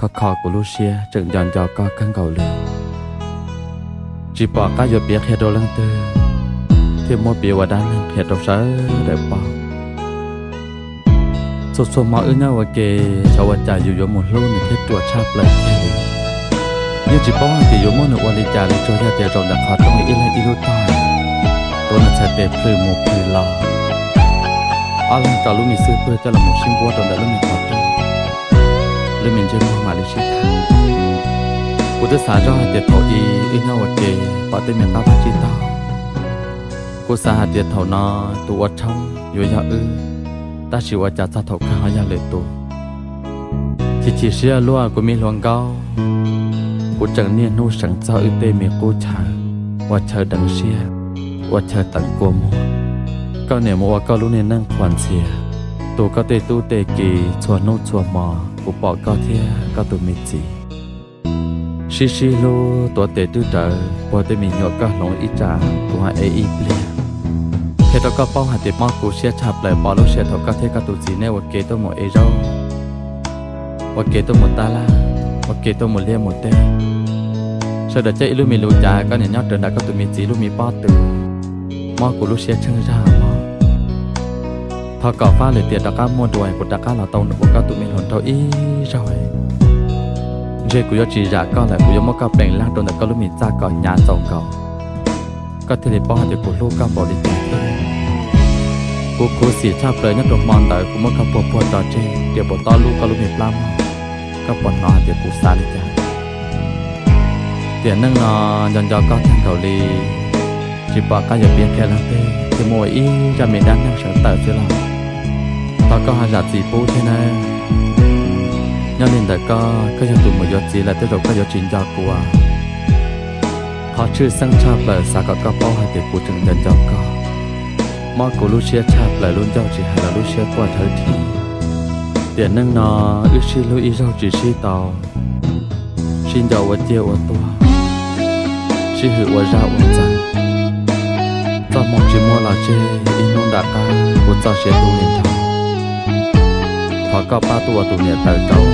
khó khó của Lucia chừng dọn dò có căng cầu lửa chỉ bỏ cá dột biết hết đồ lăng tư, thì mua biểu và đan hết đồ sớ để bỏ. Số số mọi ư nhau và kề cho và trả dù một lô nữa thiết chuột chắp lại kề như chỉ bỏ thì dù mua nữa đi trả lại cho ra tiền rồi đã khó trong ý là ý lút ta tôi là sẽ để phơi một phơi lò ở lần trả lúc mình xưa tôi cho là một sinh vô rồi đã lúc mình khó 人民政府马来西亚。我的啥种还得头一，一那我给把对面爸爸知道。我啥还得头呢，都我冲有要呃，但是我家咋头看好要来多。其实是要乱过没乱搞，我整年路上遭遇对面过差，我车等些，我车等过么？ก็เนี่ยมัวก็รู้ในนั่งควันเสียตัวก็เตตู้เตกีชวนนู่ชวนมา của bỏ cao thia cao tụi mình gì xí xí lô tụi tệ tư trợ bỏ tụi mình nhỏ cao lồng ít trả của hai ai ít lẹ thế đó có bao hạt tiền mong của xe chạp lại bỏ lô xe thọc cao thia cao tụi gì nè một kế tôi một ấy rau. Một kế tôi một ta la một kế tôi một lia một tê. Sau đó chơi lưu mình lưu trả có nhảy nhót trần đã cao tụi mình chỉ lưu mình bỏ từ mong của lô xe chân ra mong thọ cỏ pha lại tiền đã có mua đuổi của đã cá là tàu nữa của các tụi mình hồn thâu ý rồi dễ của chỉ giả con lại của mất có bèn lang đồn đã có lúc mình ra cỏ nhà giàu cầu có thể để bỏ hạt của lúc có bỏ đi tiền cô cô xì chắp lời nhất đồng mòn đời của mất các bộ bộ trò chơi để bộ to lu có lúc mình lắm các bọn nó thì cụ xa đi cha tiền nâng nó dần dần có thằng cầu lì chỉ bỏ cái giờ biết kia lắm tê thì mỗi ý ra mình đang đang sợ tờ chứ lòng bà có hai giặt gì bố thế này. Nhớ nên đại ca có giờ tụi một giờ gì là tiếp tục có giờ chuyện cho của họ chưa sang cha lời xa có có bao hai tiền của trường dần dần có mà cô Lucia cha lại luôn giao chỉ hay là Lucia qua thời thì tiền nâng nó ước chi lưu ý giao chỉ chi tàu. Xin giàu và chia và toa xin hữu và ra và rằng cho mong chỉ mua là chê in nôn đã ca của cho sẽ tu lên trong họ có ba tua tu nhẹ tờ trâu